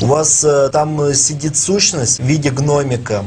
у вас э, там э, сидит сущность в виде гномика.